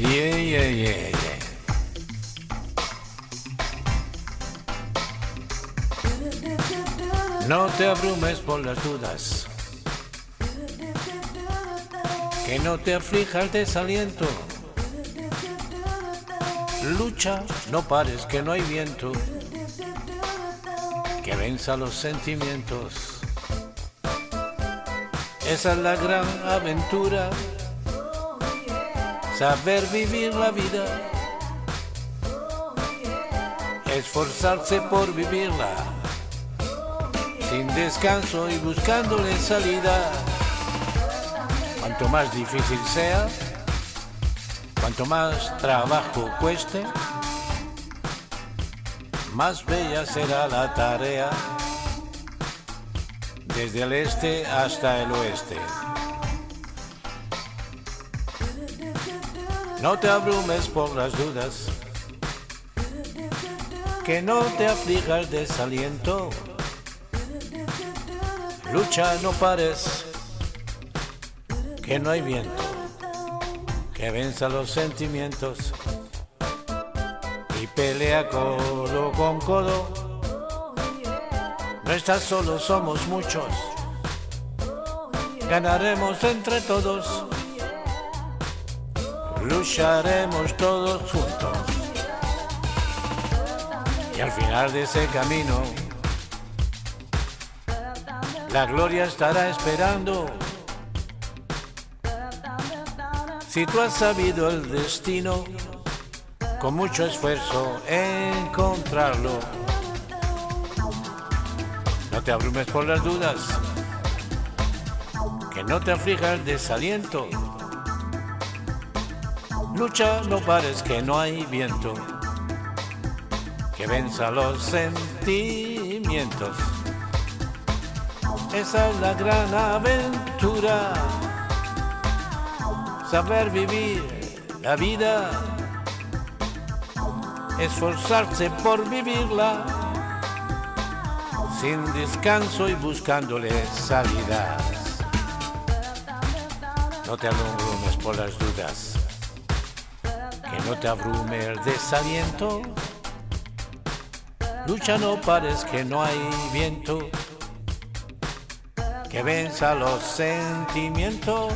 Yeah, yeah, yeah. No te abrumes por las dudas. Que no te aflija el desaliento. Lucha, no pares, que no hay viento. Que venza los sentimientos. Esa es la gran aventura. Saber vivir la vida. Esforzarse por vivirla. Sin descanso y buscándole salida. Cuanto más difícil sea, cuanto más trabajo cueste, más bella será la tarea desde el este hasta el oeste. No te abrumes por las dudas, que no te aflija el desaliento. Lucha, no pares, que no hay viento, que venza los sentimientos y pelea codo con codo. No estás solo, somos muchos. Ganaremos entre todos. Lucharemos todos juntos. Y al final de ese camino, la gloria estará esperando. Si tú has sabido el destino, con mucho esfuerzo encontrarlo. No te abrumes por las dudas, que no te aflija el desaliento. Lucha, no pares, que no hay viento, que venza los sentimientos. Esa es la gran aventura, saber vivir la vida, esforzarse por vivirla, sin descanso y buscándole salidas. No te abrumes por las dudas, que no te abrume el desaliento. Lucha, no pares, que no hay viento que venza los sentimientos.